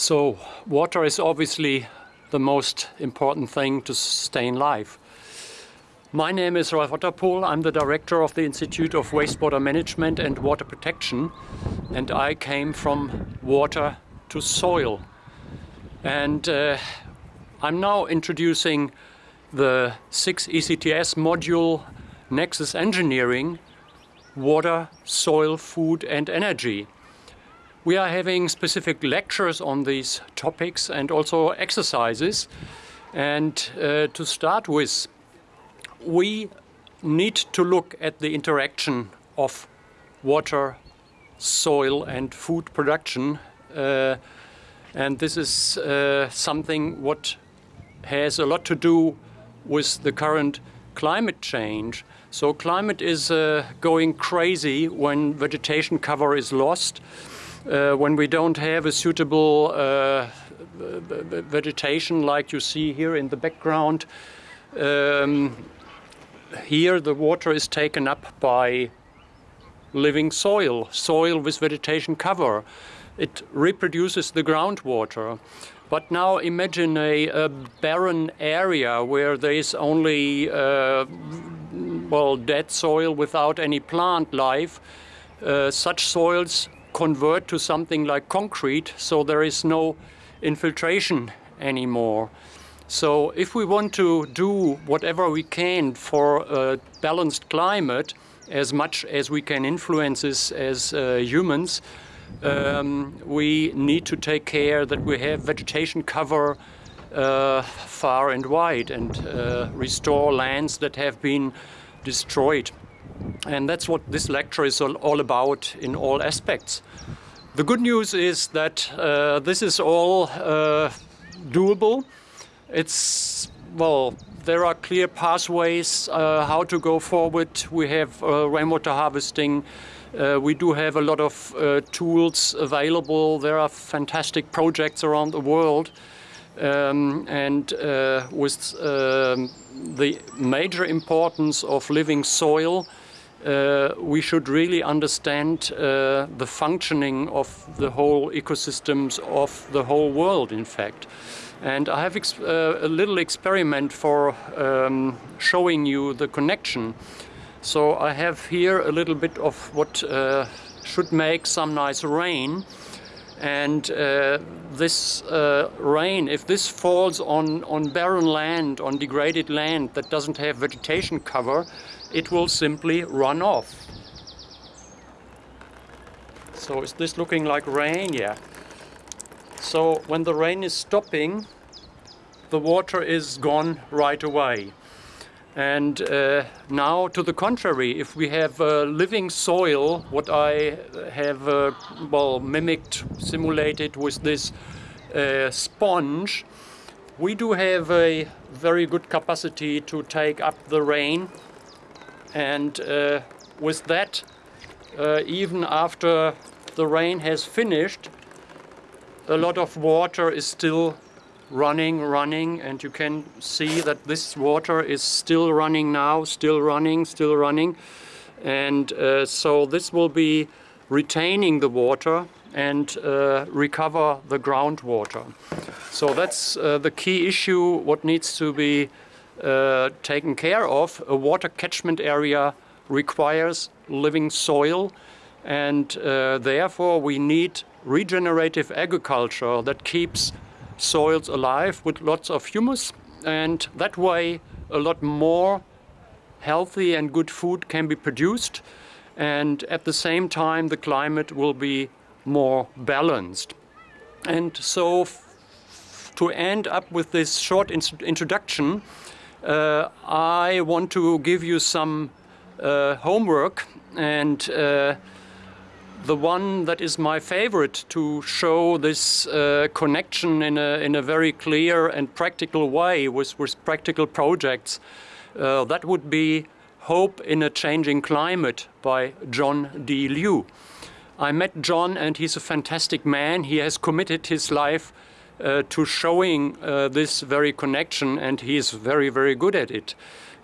So water is obviously the most important thing to sustain life. My name is Ralf Otterpohl. I'm the director of the Institute of Wastewater Management and Water Protection and I came from water to soil. And uh, I'm now introducing the 6 ECTS module Nexus Engineering Water, Soil, Food and Energy. We are having specific lectures on these topics and also exercises. And uh, to start with, we need to look at the interaction of water, soil and food production. Uh, and this is uh, something what has a lot to do with the current climate change. So climate is uh, going crazy when vegetation cover is lost uh, when we don't have a suitable uh, vegetation like you see here in the background, um, here the water is taken up by living soil, soil with vegetation cover. It reproduces the groundwater. But now imagine a, a barren area where there is only uh, well dead soil without any plant life. Uh, such soils convert to something like concrete so there is no infiltration anymore. So if we want to do whatever we can for a balanced climate, as much as we can influence this as uh, humans, um, we need to take care that we have vegetation cover uh, far and wide and uh, restore lands that have been destroyed. And that's what this lecture is all, about in all aspects. The good news is that uh, this is all uh, doable. It's, well, there are clear pathways uh, how to go forward. We have uh, rainwater harvesting. Uh, we do have a lot of uh, tools available. There are fantastic projects around the world. Um, and with um, the major importance of living soil, uh, we should really understand uh, the functioning of the whole ecosystems of the whole world, in fact. And I have uh, a little experiment for um, showing you the connection. So I have here a little bit of what uh, should make some nice rain. And uh, this uh, rain, if this falls on, on barren land, on degraded land that doesn't have vegetation cover, it will simply run off. So is this looking like rain? Yeah. So when the rain is stopping, the water is gone right away. And uh, now to the contrary, if we have uh, living soil, what I have uh, well mimicked, simulated with this uh, sponge, we do have a very good capacity to take up the rain. And uh, with that, uh, even after the rain has finished, a lot of water is still running, running, and you can see that this water is still running now, still running, still running. And uh, so this will be retaining the water and uh, recover the groundwater. So that's uh, the key issue, what needs to be uh, taken care of. A water catchment area requires living soil and uh, therefore we need regenerative agriculture that keeps soils alive with lots of humus and that way a lot more healthy and good food can be produced and at the same time the climate will be more balanced. And so to end up with this short introduction, uh, I want to give you some uh, homework and uh, the one that is my favorite to show this uh, connection in a, in a very clear and practical way with, with practical projects, uh, that would be Hope in a Changing Climate by John D. Liu. I met John and he's a fantastic man. He has committed his life uh, to showing uh, this very connection and he is very, very good at it.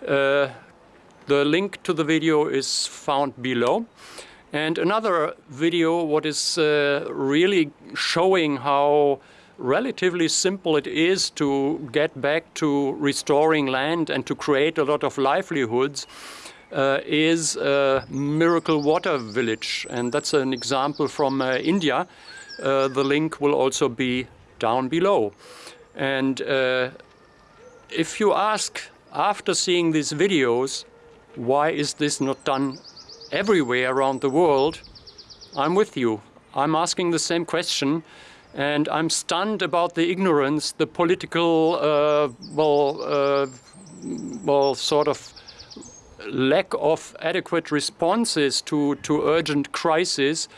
Uh, the link to the video is found below. And another video what is uh, really showing how relatively simple it is to get back to restoring land and to create a lot of livelihoods uh, is uh, Miracle Water Village. And that's an example from uh, India. Uh, the link will also be down below. And if you ask after seeing these videos, why is this not done everywhere around the world? I'm with you. I'm asking the same question and I'm stunned about the ignorance, the political, uh, well, uh, well, sort of lack of adequate responses to, to urgent crises.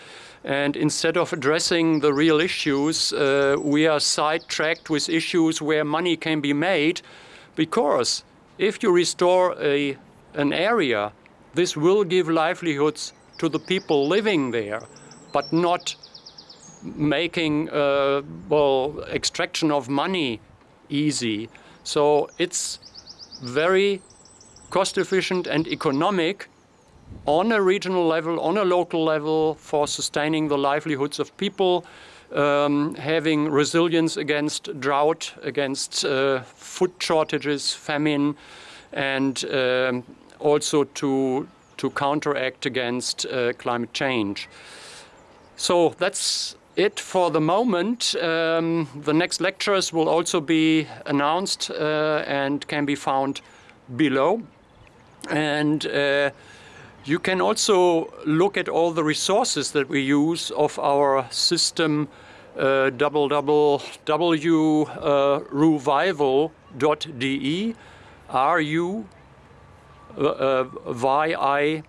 And instead of addressing the real issues, uh, we are sidetracked with issues where money can be made. Because if you restore a, an area, this will give livelihoods to the people living there, but not making uh, well extraction of money easy. So it's very cost efficient and economic on a regional level, on a local level for sustaining the livelihoods of people, um, having resilience against drought, against uh, food shortages, famine, and um, also to, to counteract against uh, climate change. So that's it for the moment. Um, the next lectures will also be announced uh, and can be found below. And uh, you can also look at all the resources that we use of our system uh, www.ruvival.de R-U V-I-V-A-L.de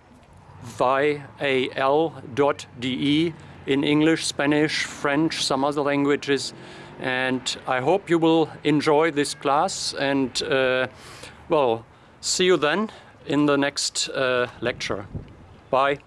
in English, Spanish, French, some other languages. And I hope you will enjoy this class and uh, well, see you then in the next uh, lecture. Bye.